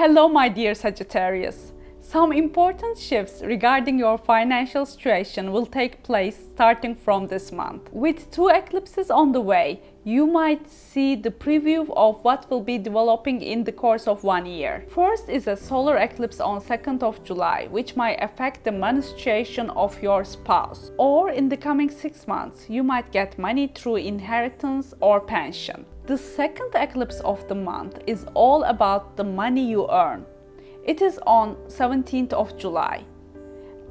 Hello my dear Sagittarius. Some important shifts regarding your financial situation will take place starting from this month. With two eclipses on the way, you might see the preview of what will be developing in the course of one year. First is a solar eclipse on 2nd of July, which might affect the money situation of your spouse. Or in the coming six months, you might get money through inheritance or pension. The second eclipse of the month is all about the money you earn. It is on 17th of July.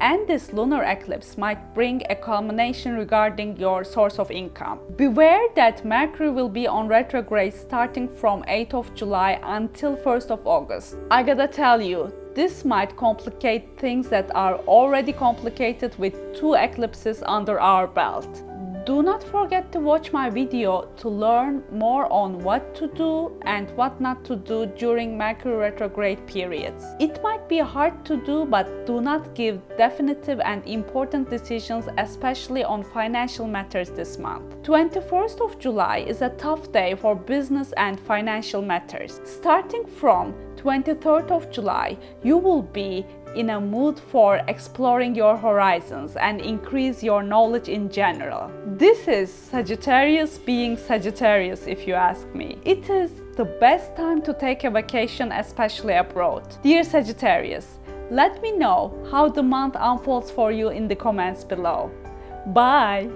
And this lunar eclipse might bring a culmination regarding your source of income. Beware that Mercury will be on retrograde starting from 8th of July until 1st of August. I gotta tell you, this might complicate things that are already complicated with two eclipses under our belt. Do not forget to watch my video to learn more on what to do and what not to do during Mercury retrograde periods. It might be hard to do but do not give definitive and important decisions especially on financial matters this month. 21st of July is a tough day for business and financial matters. Starting from 23rd of July, you will be in a mood for exploring your horizons and increase your knowledge in general. This is Sagittarius being Sagittarius if you ask me. It is the best time to take a vacation especially abroad. Dear Sagittarius, let me know how the month unfolds for you in the comments below. Bye!